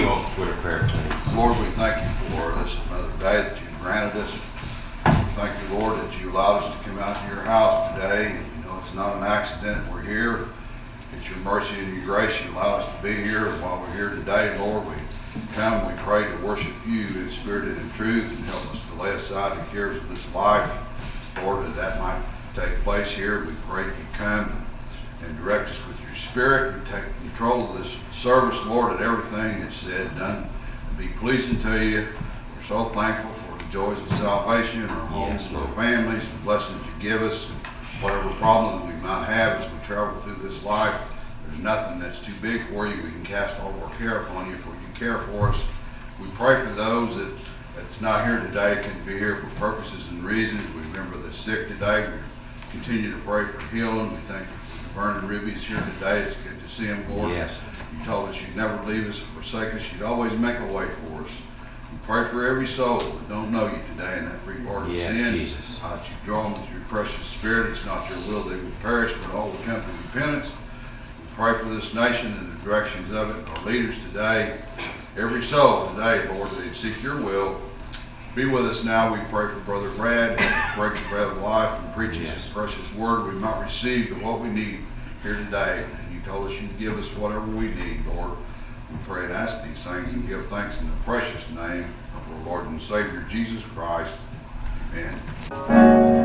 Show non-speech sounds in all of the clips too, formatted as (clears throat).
You open with a prayer, please? Lord, we thank you for this another day that you've granted us. Thank you, Lord, that you allowed us to come out to your house today. You know, it's not an accident we're here. It's your mercy and your grace you allow us to be here. While we're here today, Lord, we come, we pray to worship you in spirit and in truth and help us to lay aside the cares of this life. Lord, that that might take place here. We pray that you come and direct us with spirit and take control of this service, Lord, that everything that's said, done, be pleasing to you. We're so thankful for the joys of salvation, our homes, Yes, our families, the blessings you give us, and whatever problem we might have as we travel through this life. There's nothing that's too big for you. We can cast all our care upon you, for you care for us. We pray for those that that's not here today, can be here for purposes and reasons. We remember the sick today. We continue to pray for healing. We thank you Vernon Ribby's here today. It's good to see him, Lord. Yes. You told us you'd never leave us or forsake us. You'd always make a way for us. We pray for every soul that don't know you today in that free part of Yes, sin. Jesus. Uh, that you draw them with your precious spirit. It's not your will they would perish, but all would come to repentance. We pray for this nation and the directions of it, our leaders today, every soul today, Lord, that they seek your will. Be with us now. We pray for Brother Brad, breaks bread of life and preaches Yes. his precious word. We might receive what we need here today. You told us you'd give us whatever we need, Lord. We pray and ask these things and give thanks in the precious name of our Lord and Savior, Jesus Christ. Amen.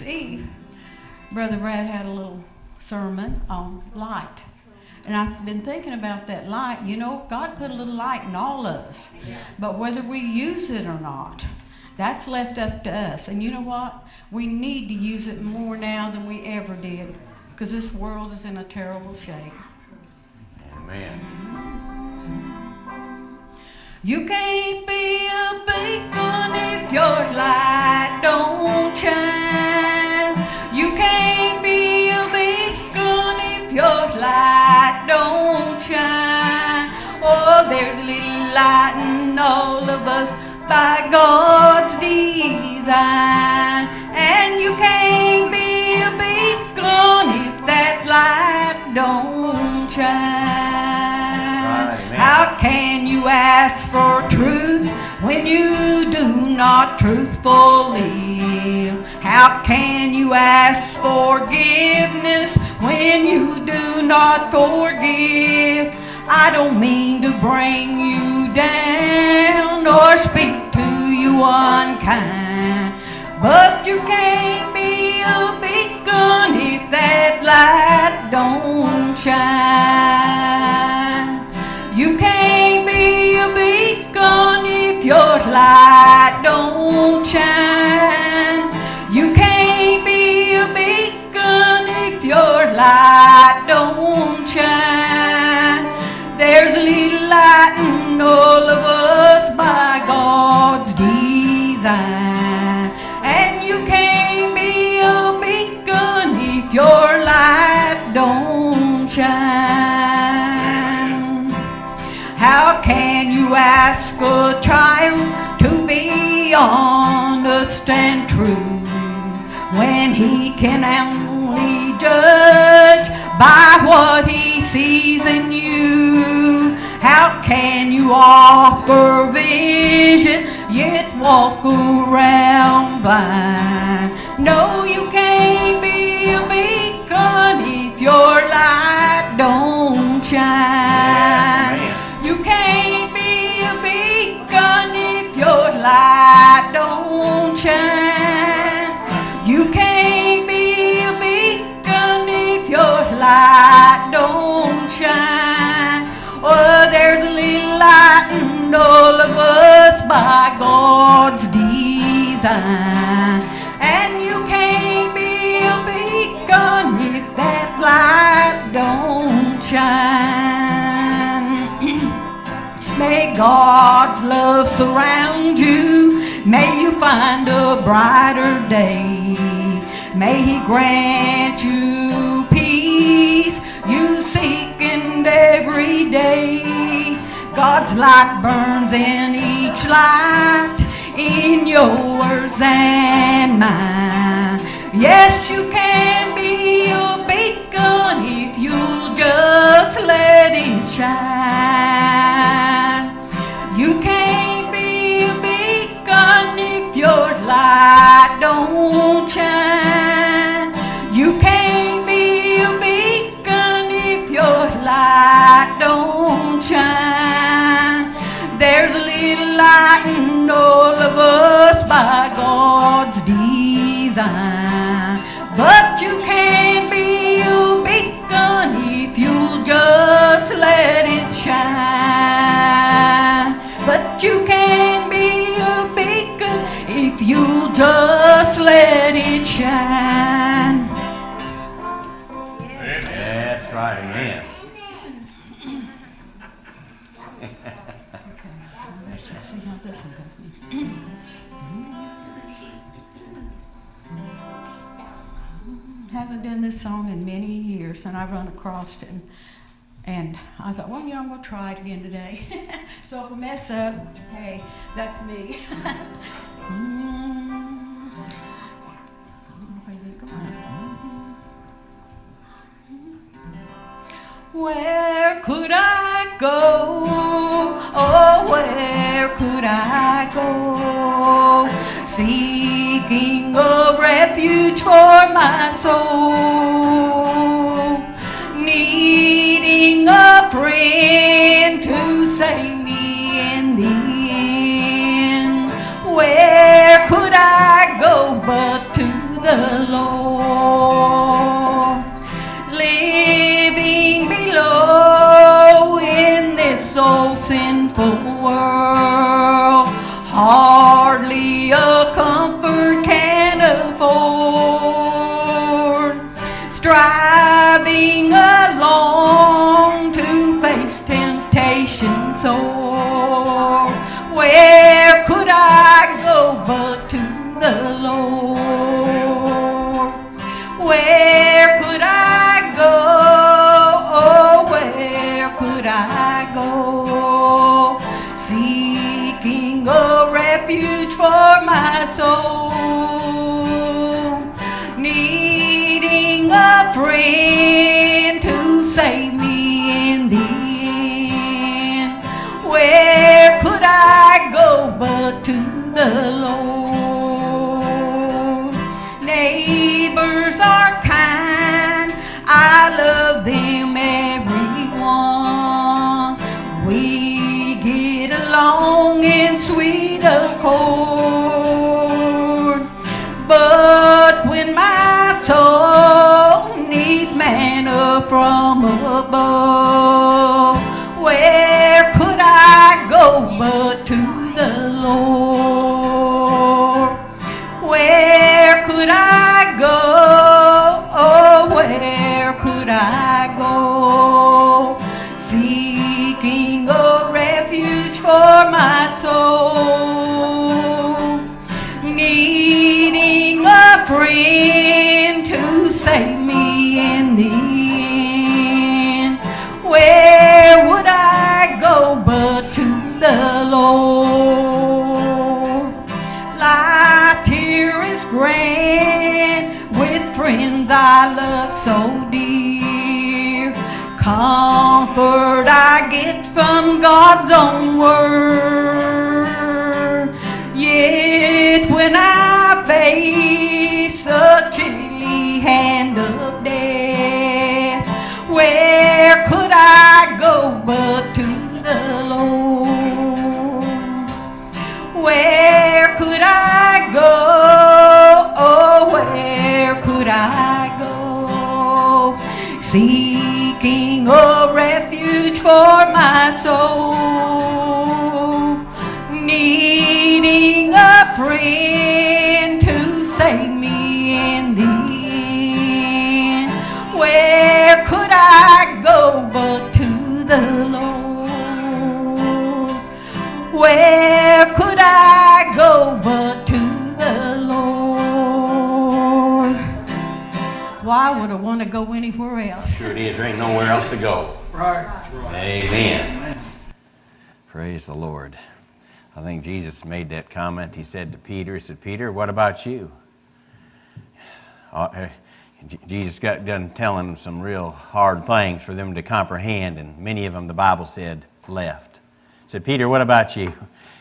Year's Eve, Brother Brad had a little sermon on light. And I've been thinking about that light. You know, God put a little light in all of us. But whether we use it or not, that's left up to us. And you know what? We need to use it more now than we ever did. Because this world is in a terrible shape. Amen. You can't be a beacon if your light don't shine. In all of us by God's design. And you can't be a beacon if that light don't shine. Right. How can you ask for truth when you do not truthfully? How can you ask forgiveness when you do not forgive? I don't mean to bring you down or speak to you unkind, but you can't be a beacon if that light don't shine. You can't be a beacon if your light don't shine. You can't be a beacon if your light don't shine. All of us by God's design. And you can't be a beacon if your light don't shine. How can you ask a child to be honest and true when he can only judge by what he sees in you? How can you offer vision yet walk around blind? No, you can't be a beacon if your light don't shine. All of us by God's design. And you can't be a beacon if that light don't shine. (clears throat) May God's love surround you. May you find a brighter day. May He grant you peace you seek in every day. God's light burns in each life, in yours and mine. Yes, you can be a beacon this song in many years, and I run across it, and, and I thought, well, yeah, I'm gonna try it again today. (laughs) so if I mess up, hey, that's me. (laughs) Mm. Going? Where could I go? Oh, where could I go? Seeking a refuge for my soul. Needing a friend to save me in the end. Where could I go but to the Lord. The Lord? Neighbors are kind, I love them everyone. We get along in sweet accord. But when my soul needs manna from above, my soul, needing a friend to save me in the end. Where could I go but to the Lord? Where could I go but to the Lord? Why would I want to go anywhere else? Sure it is. There ain't nowhere else to go. Right. Amen. Praise the Lord. I think Jesus made that comment. He said to Peter, He said, Peter, what about you? Uh, Jesus got done telling them some real hard things for them to comprehend, and many of them, the Bible said, left. He said, Peter, what about you?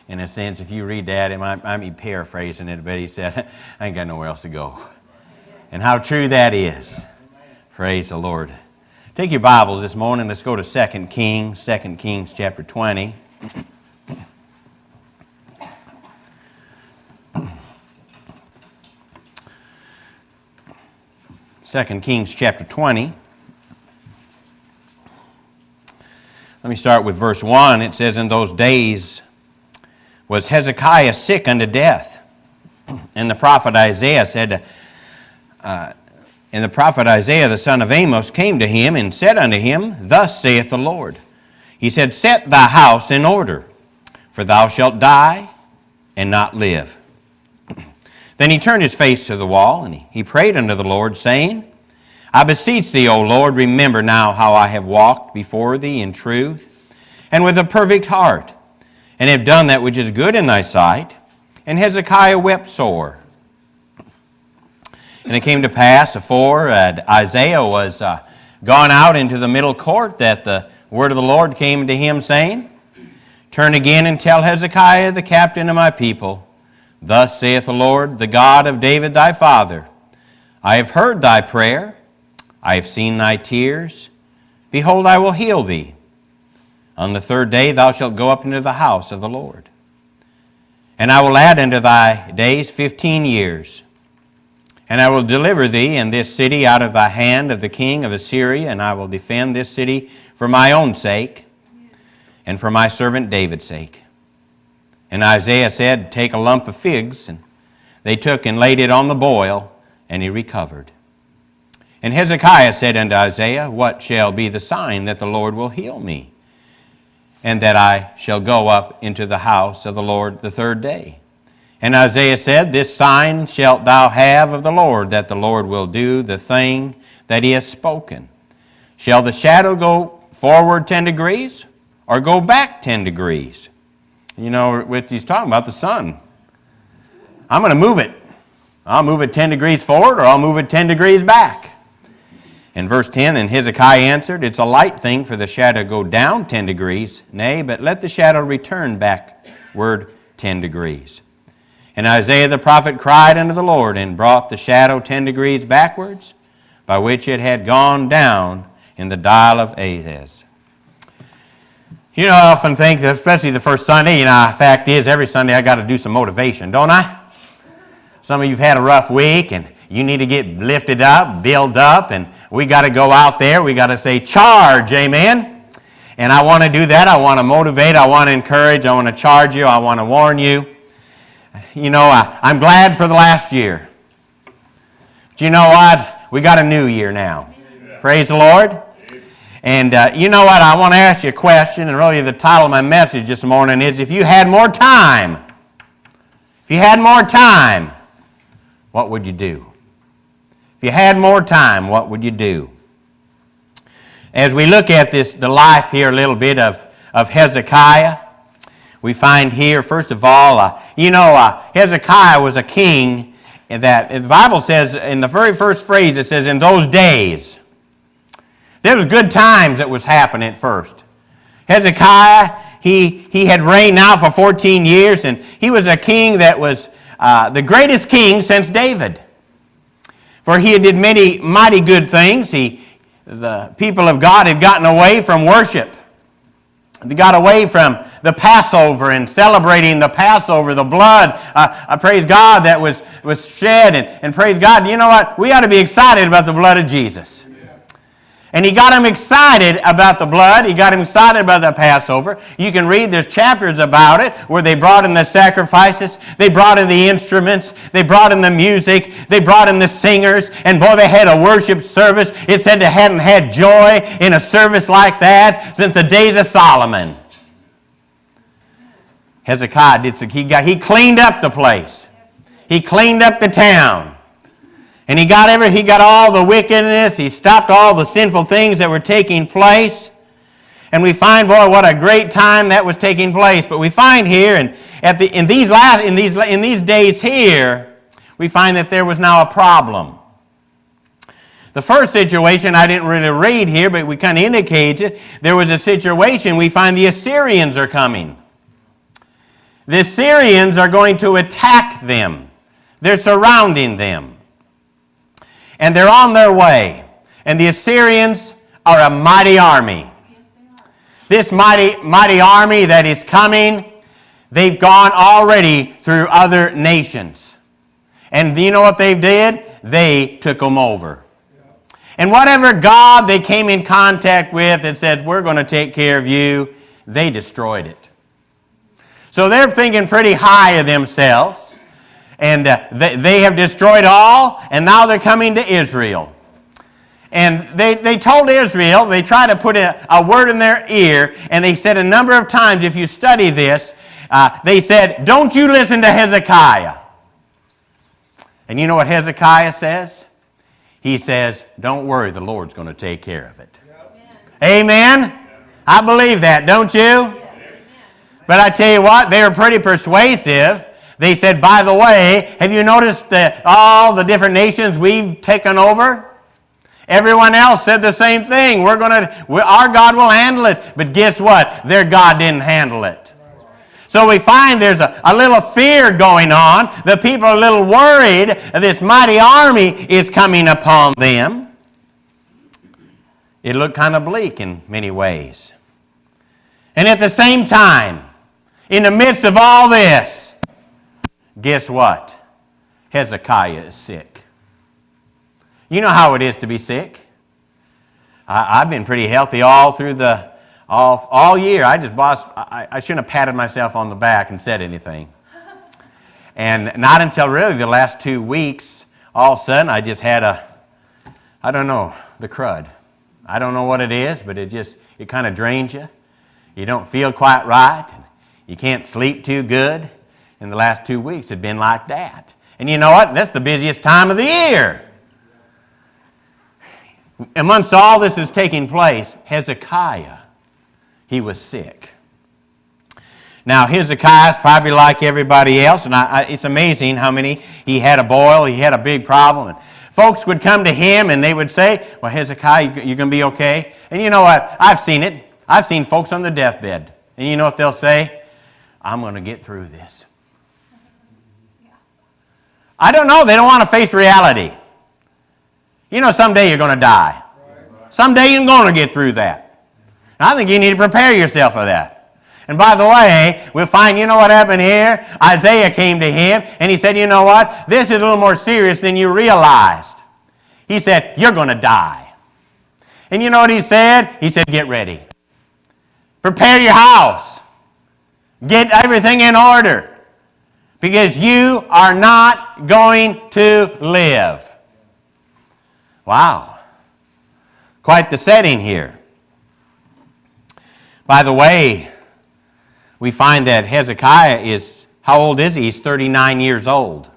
In a sense, if you read that, it might, might be paraphrasing it, but he said, I ain't got nowhere else to go. And how true that is. Praise the Lord. Take your Bibles this morning. Let's go to 2 Kings, 2 Kings chapter 20. Second Kings chapter 20. Let me start with verse 1. It says, In those days was Hezekiah sick unto death. And the prophet Isaiah said, uh, And the prophet Isaiah the son of Amos came to him and said unto him, Thus saith the Lord. He said, Set thy house in order, for thou shalt die and not live. (clears throat) Then he turned his face to the wall, and he, prayed unto the Lord, saying, I beseech thee, O Lord, remember now how I have walked before thee in truth and with a perfect heart, and have done that which is good in thy sight. And Hezekiah wept sore. And it came to pass, afore uh, Isaiah was uh, gone out into the middle court, that the word of the Lord came to him, saying, Turn again and tell Hezekiah, the captain of my people, Thus saith the Lord, the God of David thy father, I have heard thy prayer, I have seen thy tears. Behold, I will heal thee. On the third day thou shalt go up into the house of the Lord. And I will add unto thy days fifteen years. And I will deliver thee and this city out of the hand of the king of Assyria, and I will defend this city for my own sake and for my servant David's sake. And Isaiah said, Take a lump of figs. And they took and laid it on the boil, and he recovered. And Hezekiah said unto Isaiah, What shall be the sign that the Lord will heal me, and that I shall go up into the house of the Lord the third day? And Isaiah said, This sign shalt thou have of the Lord, that the Lord will do the thing that he hath spoken. Shall the shadow go forward 10 degrees, or go back 10 degrees? You know, with, he's talking about the sun. I'm going to move it. I'll move it 10 degrees forward, or I'll move it 10 degrees back. In verse 10, and Hezekiah answered, It's a light thing for the shadow to go down 10 degrees. Nay, but let the shadow return backward 10 degrees. And Isaiah the prophet cried unto the Lord, and brought the shadow 10 degrees backwards, by which it had gone down in the dial of Ahaz. You know, I often think, that especially the first Sunday, you know, fact is, every Sunday I got to do some motivation, don't I? Some of you've had a rough week, and you need to get lifted up, build up, and we got to go out there. We got to say, charge, amen? And I want to do that. I want to motivate. I want to encourage. I want to charge you. I want to warn you. You know, I, I'm glad for the last year. But you know what? We got a new year now. Praise the Lord. And uh, you know what? I want to ask you a question, and really the title of my message this morning is If you had more time, if you had more time, what would you do? If you had more time, what would you do? As we look at this, the life here a little bit of, of Hezekiah, we find here, first of all, uh, you know, uh, Hezekiah was a king that the Bible says in the very first phrase, it says, in those days. There was good times that was happening at first. Hezekiah, he, he had reigned now for 14 years, and he was a king that was uh, the greatest king since David. For he had did many mighty good things. He, the people of God had gotten away from worship. They got away from the Passover and celebrating the Passover, the blood, uh, I praise God, that was, was shed. And, and praise God, you know what? We ought to be excited about the blood of Jesus. And he got him excited about the blood. He got him excited about the Passover. You can read, there's chapters about it where they brought in the sacrifices, they brought in the instruments, they brought in the music, they brought in the singers, and boy, they had a worship service. It said they hadn't had joy in a service like that since the days of Solomon. Hezekiah did he got he cleaned up the place. He cleaned up the town. And he got every, he got all the wickedness, he stopped all the sinful things that were taking place. And we find, boy, what a great time that was taking place. But we find here, and at the, in, these last, in, these, in these days here, we find that there was now a problem. The first situation I didn't really read here, but we kind of indicate it. There was a situation we find the Assyrians are coming. The Assyrians are going to attack them. They're surrounding them and they're on their way. And the Assyrians are a mighty army. This mighty, mighty army that is coming, they've gone already through other nations. And you know what they did? They took them over. And whatever God they came in contact with and said, We're going to take care of you, they destroyed it. So they're thinking pretty high of themselves and uh, they, they have destroyed all, and now they're coming to Israel. And they, they told Israel, they tried to put a, a word in their ear, and they said a number of times, if you study this, uh, they said, Don't you listen to Hezekiah. And you know what Hezekiah says? He says, Don't worry, the Lord's going to take care of it. Amen? Amen? I believe that, don't you? Yes. But I tell you what, they were pretty persuasive. They said, by the way, have you noticed that all the different nations we've taken over? Everyone else said the same thing. We're going to, our God will handle it. But guess what? Their God didn't handle it. So we find there's a, a little fear going on. The people are a little worried this mighty army is coming upon them. It looked kind of bleak in many ways. And at the same time, in the midst of all this, Guess what? Hezekiah is sick. You know how it is to be sick. I, I've been pretty healthy all through the all, all year. I just boss, I, I shouldn't have patted myself on the back and said anything. And not until really the last two weeks, all of a sudden I just had a, I don't know, the crud. I don't know what it is, but it just, it kind of drains you. You don't feel quite right. You can't sleep too good. In the last two weeks, it's been like that. And you know what? That's the busiest time of the year. Amongst all this is taking place, Hezekiah, he was sick. Now, Hezekiah is probably like everybody else, and I, I, it's amazing how many, he had a boil, he had a big problem. And folks would come to him and they would say, Well, Hezekiah, you, you're going to be okay? And you know what? I've seen it. I've seen folks on the deathbed. And you know what they'll say? I'm going to get through this. I don't know. They don't want to face reality. You know, someday you're going to die. Someday you're going to get through that. And I think you need to prepare yourself for that. And by the way, we'll find, you know what happened here? Isaiah came to him and he said, You know what? This is a little more serious than you realized. He said, You're going to die. And you know what he said? He said, Get ready. Prepare your house. Get everything in order. Because you are not going to live. Wow. Quite the setting here. By the way, we find that Hezekiah is, how old is he? He's 39 years old.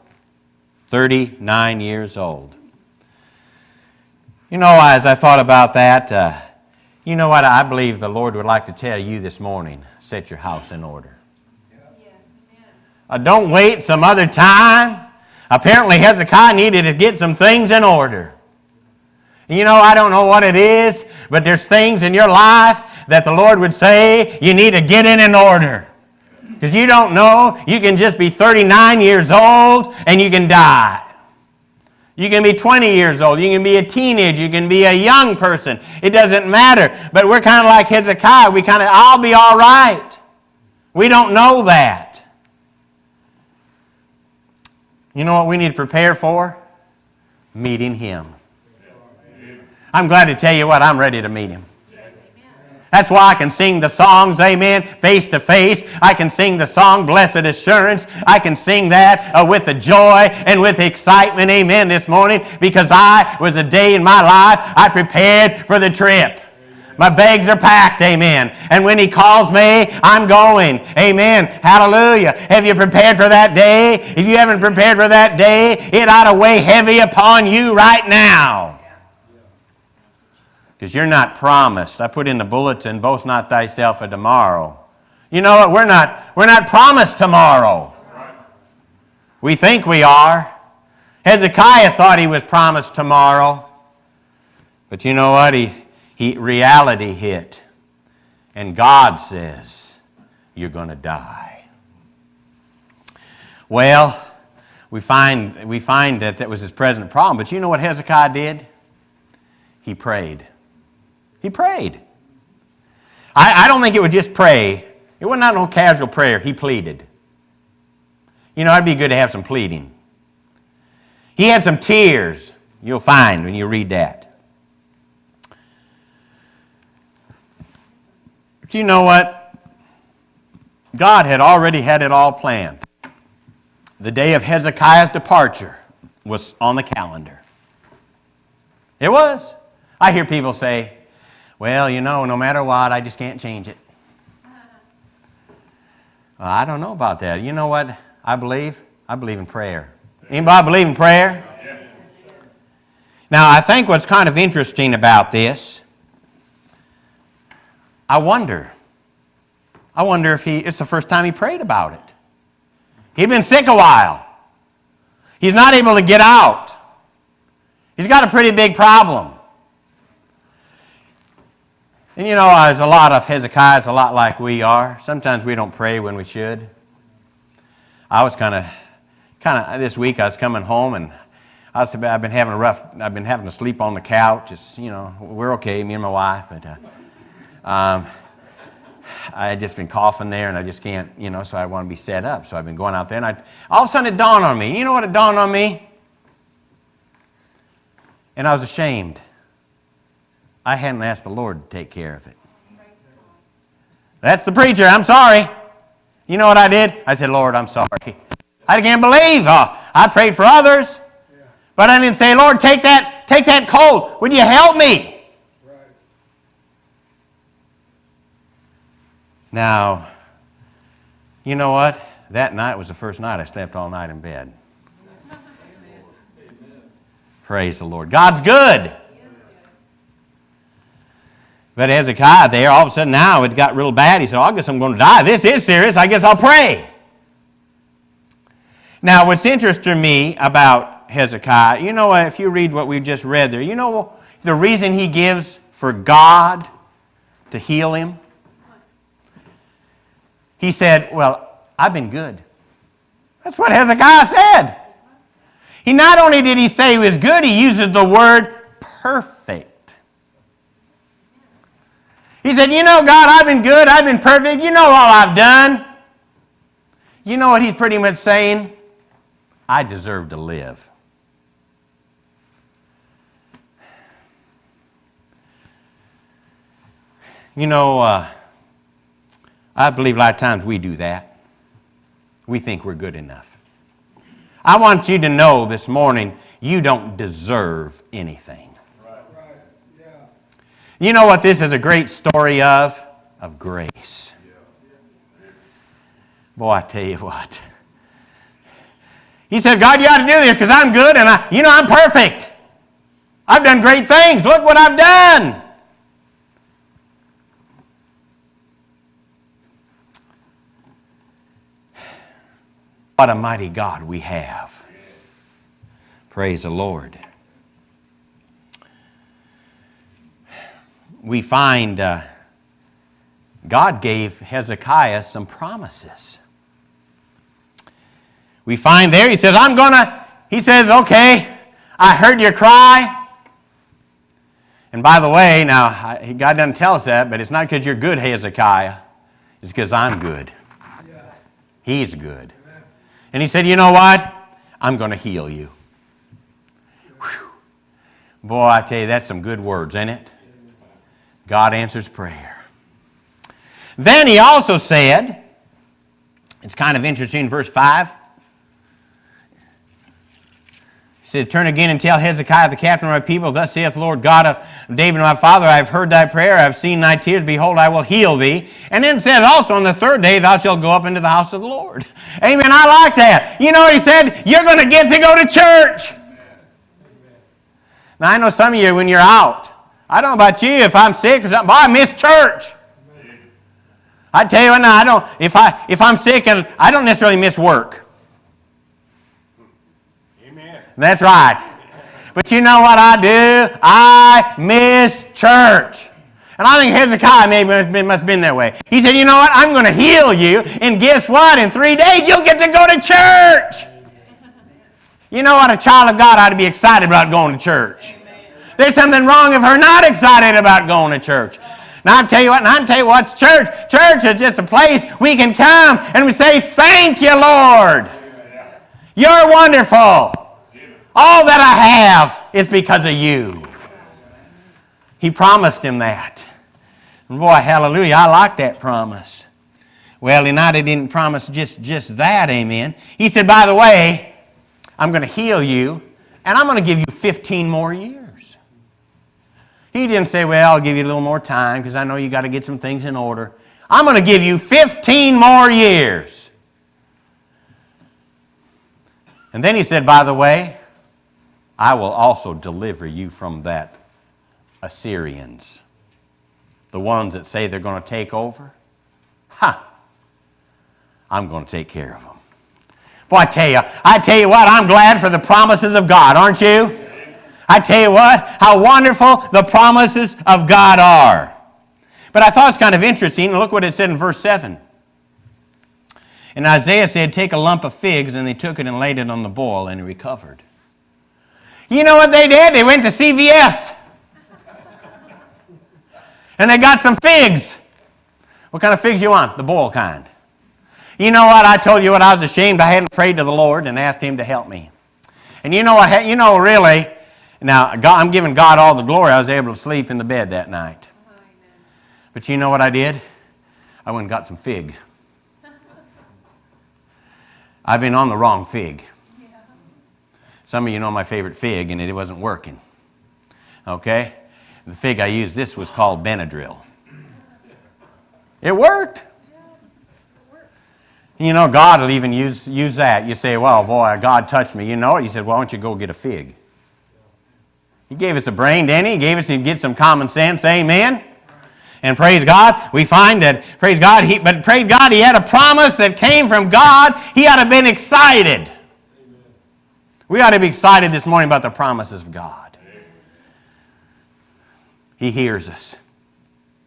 39 years old. You know, as I thought about that, uh, you know what I believe the Lord would like to tell you this morning? Set your house in order. Uh, don't wait some other time. Apparently, Hezekiah needed to get some things in order. You know, I don't know what it is, but there's things in your life that the Lord would say you need to get in in order. Because you don't know, you can just be 39 years old and you can die. You can be 20 years old. You can be a teenager. You can be a young person. It doesn't matter. But we're kind of like Hezekiah. We kind of, I'll be all right. We don't know that. You know what we need to prepare for? Meeting Him. I'm glad to tell you what, I'm ready to meet Him. That's why I can sing the songs, amen, face to face. I can sing the song, Blessed Assurance. I can sing that uh, with the joy and with excitement, amen, this morning because I was a day in my life I prepared for the trip. My bags are packed, amen. And when He calls me, I'm going, amen. Hallelujah. Have you prepared for that day? If you haven't prepared for that day, it ought to weigh heavy upon you right now because you're not promised. I put in the bulletin, both not thyself of tomorrow. You know what? We're not, we're not promised tomorrow. We think we are. Hezekiah thought he was promised tomorrow. But you know what? He, he, reality hit. And God says, you're going to die. Well, we find, we find that that was his present problem. But you know what Hezekiah did? He prayed. He prayed. I, I don't think it was just pray. It was not no casual prayer. He pleaded. You know, it'd be good to have some pleading. He had some tears, you'll find when you read that. But you know what? God had already had it all planned. The day of Hezekiah's departure was on the calendar. It was. I hear people say, well, you know, no matter what, I just can't change it. Well, I don't know about that. You know what I believe? I believe in prayer. Anybody believe in prayer? Now, I think what's kind of interesting about this, I wonder. I wonder if he, it's the first time he prayed about it. He'd been sick a while. He's not able to get out. He's got a pretty big problem. And you know, there's a lot of Hezekiah's a lot like we are. Sometimes we don't pray when we should. I was kind of, kind of this week I was coming home and I was, I've been having a rough, I've been having to sleep on the couch. It's, you know, we're okay, me and my wife, but uh, um, I had just been coughing there and I just can't, you know, so I want to be set up. So I've been going out there and I, all of a sudden it dawned on me. You know what it dawned on me? And I was ashamed. I hadn't asked the Lord to take care of it. That's the preacher. I'm sorry. You know what I did? I said, Lord, I'm sorry. I can't believe. Oh, I prayed for others, but I didn't say, Lord, take that, take that cold. Would you help me? Now, you know what? That night was the first night I slept all night in bed. Praise the Lord. God's good. But Hezekiah there, all of a sudden now it got real bad. He said, oh, I guess I'm going to die. This is serious. I guess I'll pray. Now, what's interesting to me about Hezekiah, you know, if you read what we just read there, you know the reason he gives for God to heal him? He said, Well, I've been good. That's what Hezekiah said. He not only did he say he was good, he uses the word perfect. He said, You know, God, I've been good, I've been perfect, you know all I've done. You know what he's pretty much saying? I deserve to live. You know, uh, I believe a lot of times we do that. We think we're good enough. I want you to know this morning you don't deserve anything. Right. Yeah. You know what this is a great story of? Of grace. Boy, I tell you what. He said, God, you ought to do this because I'm good and I, you know, I'm perfect. I've done great things. Look what I've done. What a mighty God we have. Praise the Lord. We find uh, God gave Hezekiah some promises. We find there, he says, I'm going to, he says, okay, I heard your cry. And by the way, now, God doesn't tell us that, but it's not because you're good, Hezekiah. It's because I'm good. He's good. And he said, You know what? I'm going to heal you. Whew. Boy, I tell you, that's some good words, ain't it? God answers prayer. Then he also said, it's kind of interesting, verse 5. He said, Turn again and tell Hezekiah, the captain of my people, Thus saith the Lord God of David my father, I have heard thy prayer, I have seen thy tears, behold, I will heal thee. And then said also, On the third day thou shalt go up into the house of the Lord. (laughs) Amen. I like that. You know he said? You're going to get to go to church. Now, I know some of you, when you're out, I don't know about you, if I'm sick or something, but I miss church. I tell you what now, I don't, if, I, if I'm sick, and I don't necessarily miss work. That's right. But you know what I do? I miss church. And I think Hezekiah maybe must have been that way. He said, You know what? I'm going to heal you. And guess what? In three days, you'll get to go to church. You know what? A child of God ought to be excited about going to church. There's something wrong if her not excited about going to church. Now I tell you what, and I tell you what, church, church is just a place we can come and we say, Thank you, Lord. You're wonderful. All that I have is because of you. He promised him that. And boy, hallelujah, I like that promise. Well, United didn't promise just, just that, amen. He said, by the way, I'm going to heal you, and I'm going to give you 15 more years. He didn't say, well, I'll give you a little more time because I know you got to get some things in order. I'm going to give you 15 more years. And then he said, by the way, I will also deliver you from that Assyrians. The ones that say they're going to take over. Ha! I'm going to take care of them. Boy, I tell you, I tell you what, I'm glad for the promises of God, aren't you? I tell you what, how wonderful the promises of God are. But I thought it's kind of interesting. Look what it said in verse 7. And Isaiah said, Take a lump of figs, and they took it and laid it on the boil, and he recovered. You know what they did? They went to CVS. and they got some figs. What kind of figs you want? The boil kind. You know what? I told you what I was ashamed I hadn't prayed to the Lord and asked him to help me. And you know what? You know really, Now, God, I'm giving God all the glory. I was able to sleep in the bed that night. But you know what I did? I went and got some fig. I've been on the wrong fig. Some of you know my favorite fig, and it wasn't working. Okay? The fig I used, this was called Benadryl. It worked. You know, God will even use, use that. You say, well, boy, God touched me. You know it? He said, why don't you go get a fig? He gave us a brain, didn't he? He gave us to get some common sense. Amen? And praise God, we find that, praise God, he, but praise God, he had a promise that came from God. He ought to have been excited. We ought to be excited this morning about the promises of God. He hears us.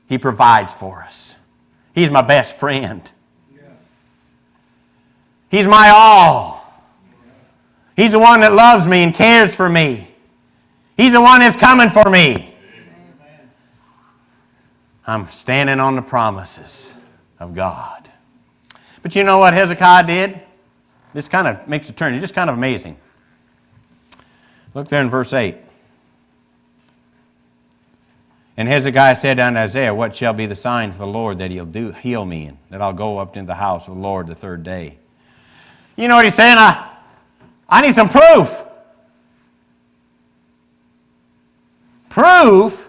He provides for us. He's my best friend. He's my all. He's the one that loves me and cares for me. He's the one that's coming for me. I'm standing on the promises of God. But you know what Hezekiah did? This kind of makes a turn. It's just kind of amazing. Look there in verse 8. And Hezekiah said unto Isaiah, What shall be the sign for the Lord that he'll do heal me, and that I'll go up into the house of the Lord the third day? You know what he's saying? I, I need some proof. Proof?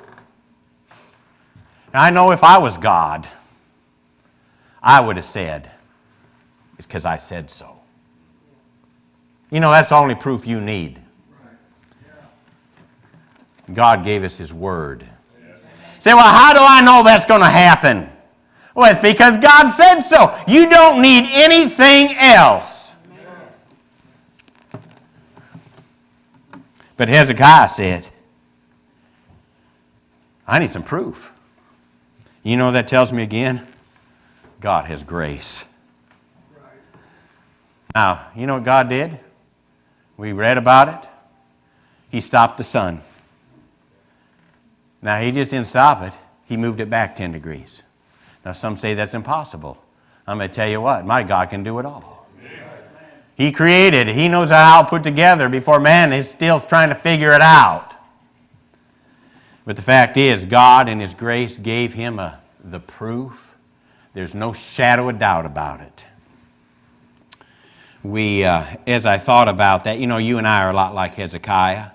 I know if I was God, I would have said, It's because I said so. You know, that's the only proof you need. God gave us His Word. Say, well, how do I know that's going to happen? Well, it's because God said so. You don't need anything else. But Hezekiah said, I need some proof. You know that tells me again? God has grace. Now, you know what God did? We read about it. He stopped the sun. Now, he just didn't stop it, he moved it back 10 degrees. Now, some say that's impossible. I'm going to tell you what, my God can do it all. He created, he knows how to put together before man is still trying to figure it out. But the fact is, God in His grace gave him a, the proof. There's no shadow of doubt about it. We, uh, as I thought about that, you know, you and I are a lot like Hezekiah.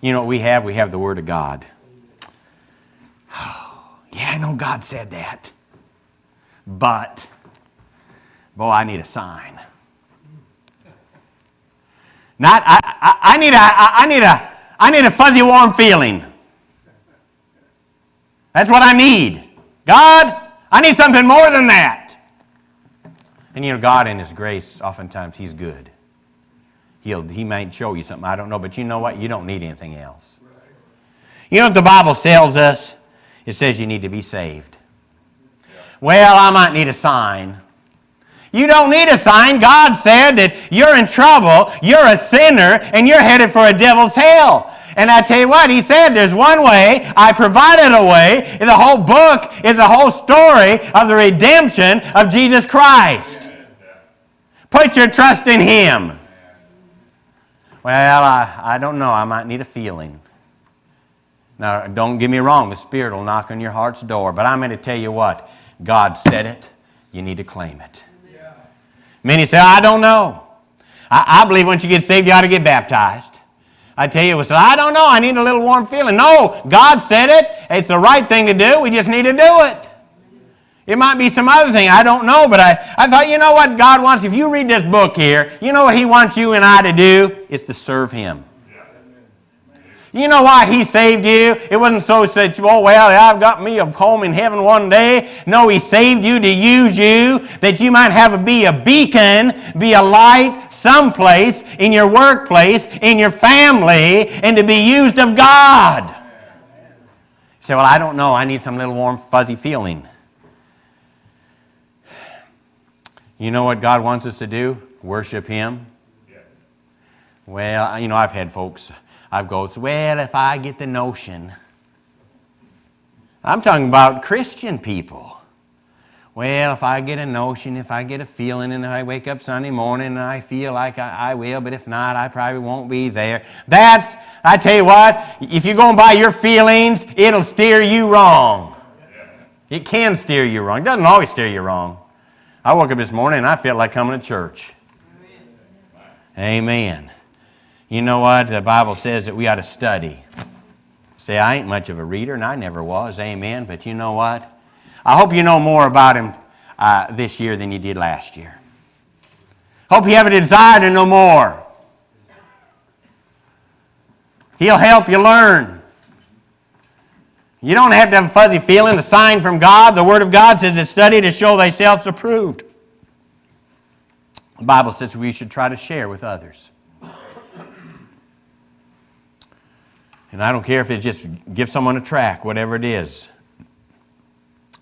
You know what we have? We have the Word of God. (sighs) yeah, I know God said that. But, boy, I need a sign. Not, I, I, I need a, I need a, I need a fuzzy warm feeling. That's what I need. God, I need something more than that. And you know, God in His grace, oftentimes He's good. He'll, he might show you something, I don't know, but you know what? You don't need anything else. You know what the Bible tells us? It says you need to be saved. Well, I might need a sign. You don't need a sign. God said that you're in trouble, you're a sinner, and you're headed for a devil's hell. And I tell you what, he said there's one way. I provided a way. The whole book is a whole story of the redemption of Jesus Christ. Put your trust in him. Well, I, I don't know. I might need a feeling. Now, don't get me wrong. The Spirit will knock on your heart's door. But I'm going to tell you what. God said it. You need to claim it. Many say, I don't know. I, I believe once you get saved, you ought to get baptized. I tell you, said, I don't know. I need a little warm feeling. No, God said it. It's the right thing to do. We just need to do it. It might be some other thing. I don't know. But I, I thought, you know what God wants? If you read this book here, you know what He wants you and I to do? It's to serve Him. You know why he saved you? It wasn't so that, oh, well, I've got me a home in heaven one day. No, he saved you to use you, that you might have a, be a beacon, be a light someplace, in your workplace, in your family, and to be used of God. You say, well, I don't know. I need some little warm, fuzzy feeling. You know what God wants us to do? Worship him. Well, you know, I've had folks I goes, well, if I get the notion. I'm talking about Christian people. well, if I get a notion, if I get a feeling, and I wake up Sunday morning and I feel like I, I will, but if not, I probably won't be there. That's, I tell you what, if you're going by your feelings, it'll steer you wrong. It can steer you wrong. It doesn't always steer you wrong. I woke up this morning and I felt like coming to church. Amen. You know what? The Bible says that we ought to study. Say, I ain't much of a reader, and I never was. Amen. But you know what? I hope you know more about him uh, this year than you did last year. Hope you have a desire to know more. He'll help you learn. You don't have to have a fuzzy feeling, a sign from God. The Word of God says to study to show thyself approved. The Bible says we should try to share with others. And I don't care if it's just give someone a track, whatever it is.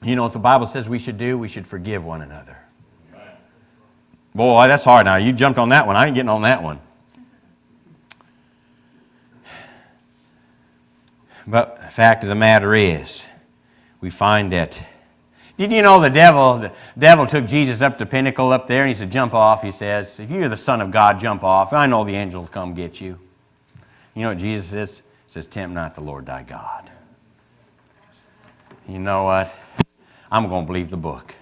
You know what the Bible says we should do? We should forgive one another. Boy, that's hard now. You jumped on that one. I ain't getting on that one. But the fact of the matter is, we find that. Did you know the devil, the devil took Jesus up the pinnacle up there and he said, Jump off, he says. If you're the Son of God, jump off. I know the angels come get you. You know what Jesus says? Says, Tempt not the Lord thy God. You know what? I'm going to believe the book.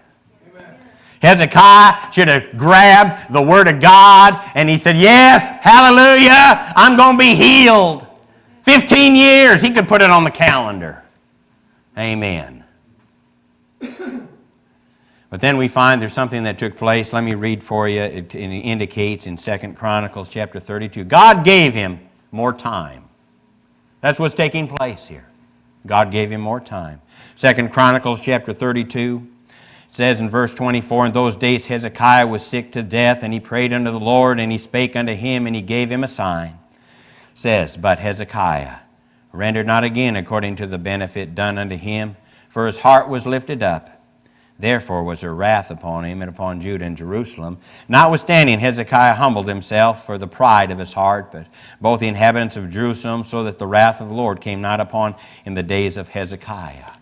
Hezekiah should have grabbed the word of God and he said, Yes, hallelujah, I'm going to be healed. 15 years, he could put it on the calendar. Amen. (clears throat) But then we find there's something that took place. Let me read for you. It, it indicates in Second Chronicles chapter 32. God gave him more time. That's what's taking place here. God gave him more time. Second Chronicles chapter 32 says in verse 24, In those days Hezekiah was sick to death, and he prayed unto the Lord, and he spake unto him, and he gave him a sign. Says, But Hezekiah rendered not again according to the benefit done unto him, for his heart was lifted up. Therefore was there wrath upon him and upon Judah and Jerusalem. Notwithstanding, Hezekiah humbled himself for the pride of his heart, but both the inhabitants of Jerusalem, so that the wrath of the Lord came not upon in the days of Hezekiah.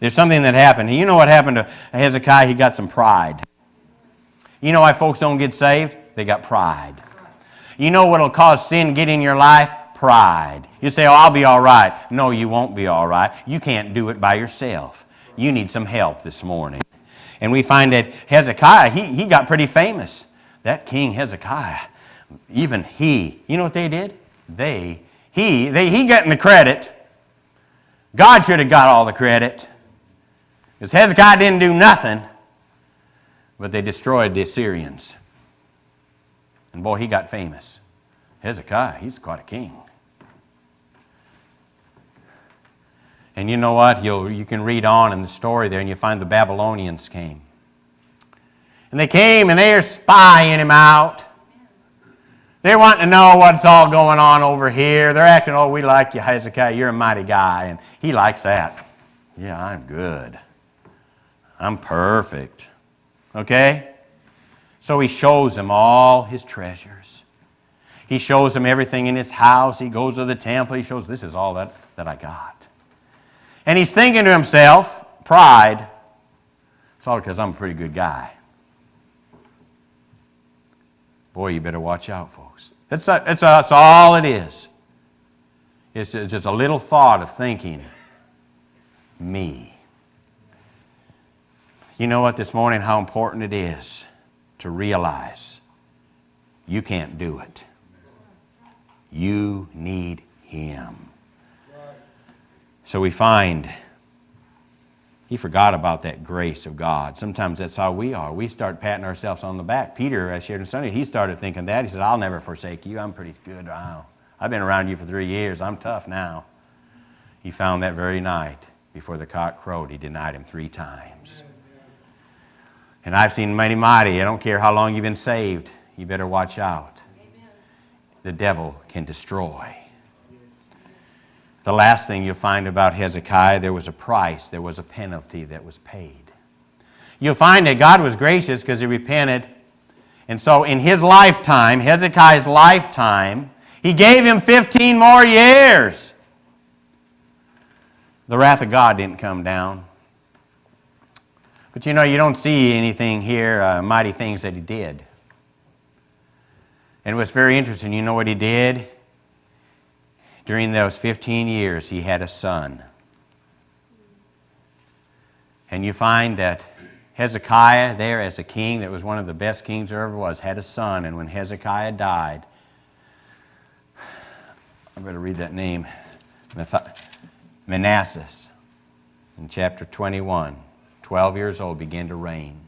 There's something that happened. You know what happened to Hezekiah? He got some pride. You know why folks don't get saved? They got pride. You know what will cause sin get in your life? Pride. You say, Oh, I'll be all right. No, you won't be all right. You can't do it by yourself. You need some help this morning. And we find that Hezekiah, he, he got pretty famous. That king Hezekiah, even he, you know what they did? They, he, they, he getting the credit. God should have got all the credit. Because Hezekiah didn't do nothing, but they destroyed the Assyrians. And boy, he got famous. Hezekiah, he's quite a king. And you know what? You'll, you can read on in the story there and you find the Babylonians came. And they came and they're spying him out. They're wanting to know what's all going on over here. They're acting, oh, we like you, Hezekiah. You're a mighty guy. And he likes that. Yeah, I'm good. I'm perfect. Okay? So he shows them all his treasures. He shows them everything in his house. He goes to the temple. He shows, this is all that, that I got. And he's thinking to himself, pride, it's all because I'm a pretty good guy. Boy, you better watch out, folks. That's, that's, that's all it is. It's just a little thought of thinking, me. You know what, this morning, how important it is to realize you can't do it. You need Him. So we find he forgot about that grace of God. Sometimes that's how we are. We start patting ourselves on the back. Peter, I shared on Sunday, he started thinking that. He said, I'll never forsake you. I'm pretty good. Wow. I've been around you for three years. I'm tough now. He found that very night before the cock crowed, he denied him three times. And I've seen many mighty. I don't care how long you've been saved. You better watch out. The devil can destroy. The last thing you'll find about Hezekiah, there was a price, there was a penalty that was paid. You'll find that God was gracious because he repented. And so in his lifetime, Hezekiah's lifetime, he gave him 15 more years. The wrath of God didn't come down. But you know, you don't see anything here, uh, mighty things that he did. And was very interesting. You know what he did? During those 15 years, he had a son. And you find that Hezekiah, there as a king that was one of the best kings there ever was, had a son. And when Hezekiah died, I'm going to read that name Manasseh, in chapter 21, 12 years old, began to reign.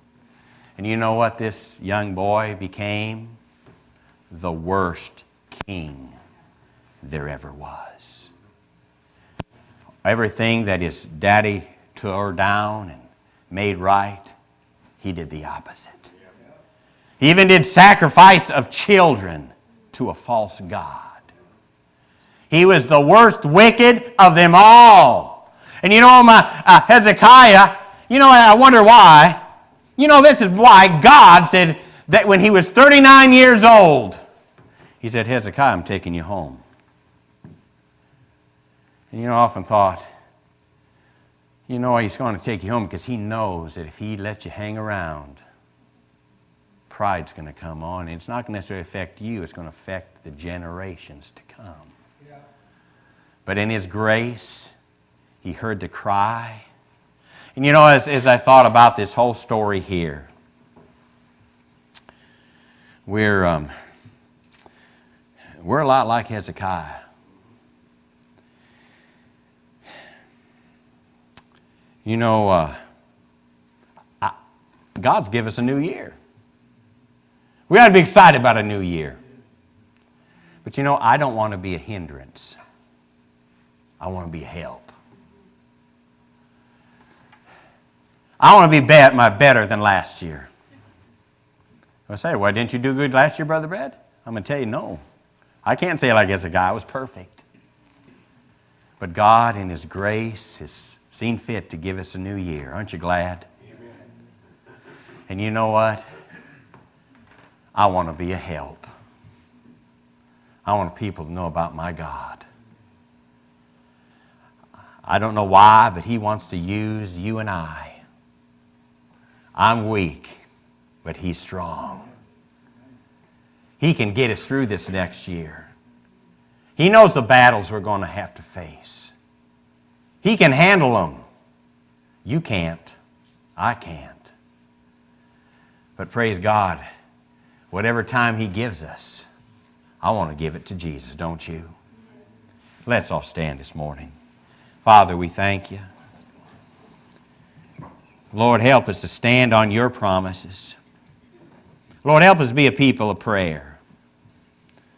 And you know what this young boy became? The worst king there ever was. Everything that his daddy tore down and made right, he did the opposite. He even did sacrifice of children to a false god. He was the worst wicked of them all. And you know, my uh, Hezekiah, you know, I wonder why. You know, this is why God said that when he was 39 years old, he said, Hezekiah, I'm taking you home. And you know, I often thought, you know, he's going to take you home because he knows that if he lets you hang around, pride's going to come on. And it's not going to necessarily affect you, it's going to affect the generations to come. Yeah. But in his grace, he heard the cry. And you know, as, as I thought about this whole story here, we're, um, we're a lot like Hezekiah. You know, uh, I, God's give us a new year. We ought to be excited about a new year. But you know, I don't want to be a hindrance. I want to be help. I want to be bet, my better than last year. I say, why didn't you do good last year, Brother Brad? I'm going to tell you, no. I can't say like as a guy, I was perfect. But God, in His grace, has seen fit to give us a new year. Aren't you glad? Amen. And you know what? I want to be a help. I want people to know about my God. I don't know why, but He wants to use you and I. I'm weak, but He's strong. He can get us through this next year. He knows the battles we're going to have to face. He can handle them. You can't. I can't. But praise God, whatever time He gives us, I want to give it to Jesus, don't you? Let's all stand this morning. Father, we thank you. Lord, help us to stand on your promises. Lord, help us be a people of prayer.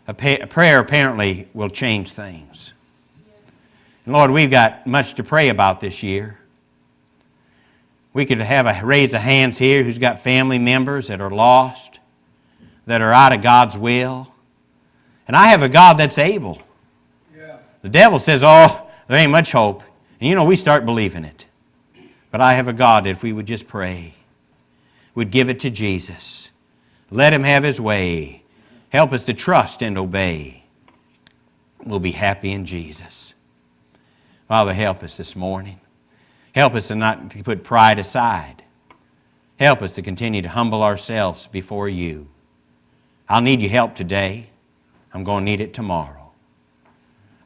A, pa- prayer apparently will change things. Lord, we've got much to pray about this year. We could have a raise of hands here who's got family members that are lost, that are out of God's will. And I have a God that's able. Yeah. The devil says, Oh, there ain't much hope. And you know, we start believing it. But I have a God that if we would just pray, would give it to Jesus, let Him have His way, help us to trust and obey, we'll be happy in Jesus. Father, help us this morning. Help us to not to put pride aside. Help us to continue to humble ourselves before you. I'll need your help today. I'm going to need it tomorrow.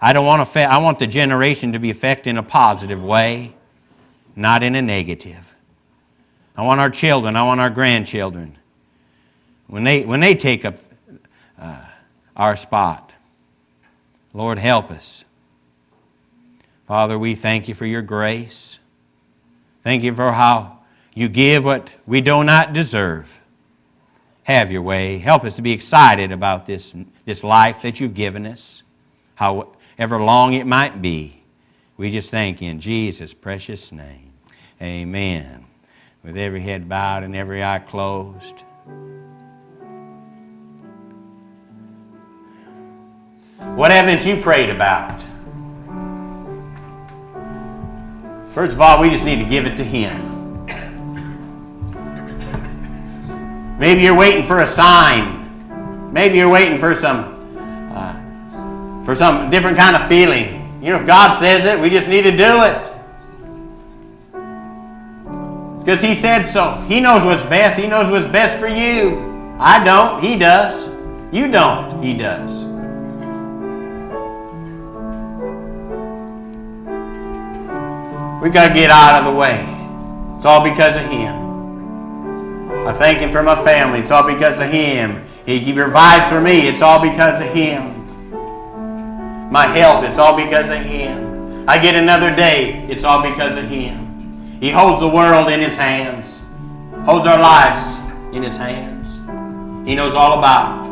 I don't want to I want the generation to be affected in a positive way, not in a negative. I want our children, I want our grandchildren, when they, when they take up uh, our spot, Lord, help us. Father, we thank you for your grace. Thank you for how you give what we do not deserve. Have your way. Help us to be excited about this, this life that you've given us, however long it might be. We just thank you in Jesus' precious name. Amen. With every head bowed and every eye closed. What haven't you prayed about? First of all, we just need to give it to Him. Maybe you're waiting for a sign. Maybe you're waiting for some uh, for some different kind of feeling. You know, if God says it, we just need to do it. It's because He said so. He knows what's best. He knows what's best for you. I don't. He does. You don't. He does. We've got to get out of the way. It's all because of Him. I thank Him for my family. It's all because of Him. He, provides for me. It's all because of Him. My health, it's all because of Him. I get another day. It's all because of Him. He holds the world in His hands, holds our lives in His hands. He knows all about it.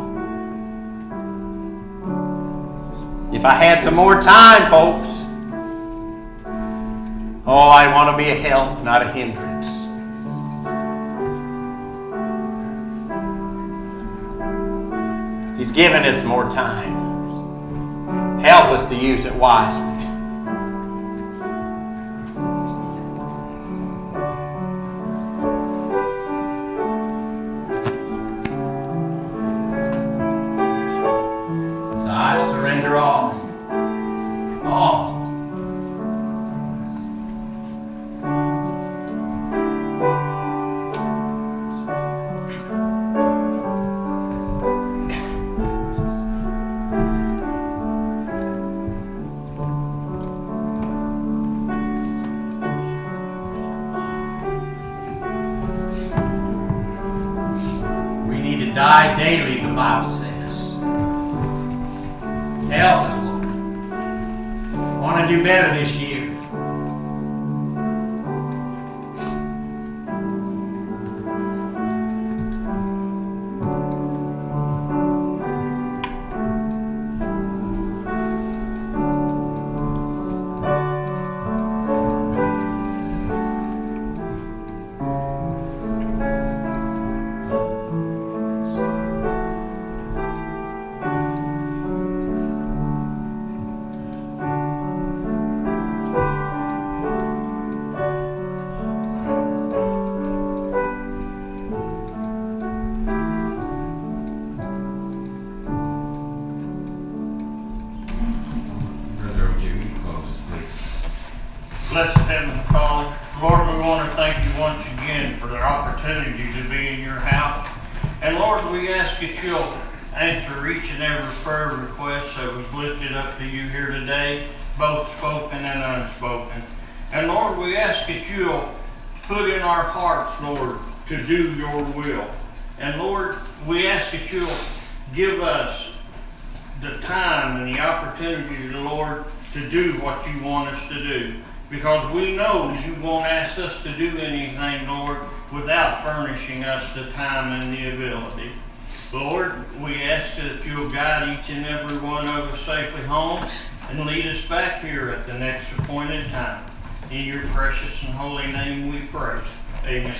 If I had some more time, folks, oh, I want to be a help, not a hindrance. He's given us more time. Help us to use it wisely. The time and the ability. Lord, we ask that you'll guide each and every one of us safely home and lead us back here at the next appointed time. In your precious and holy name we pray. Amen.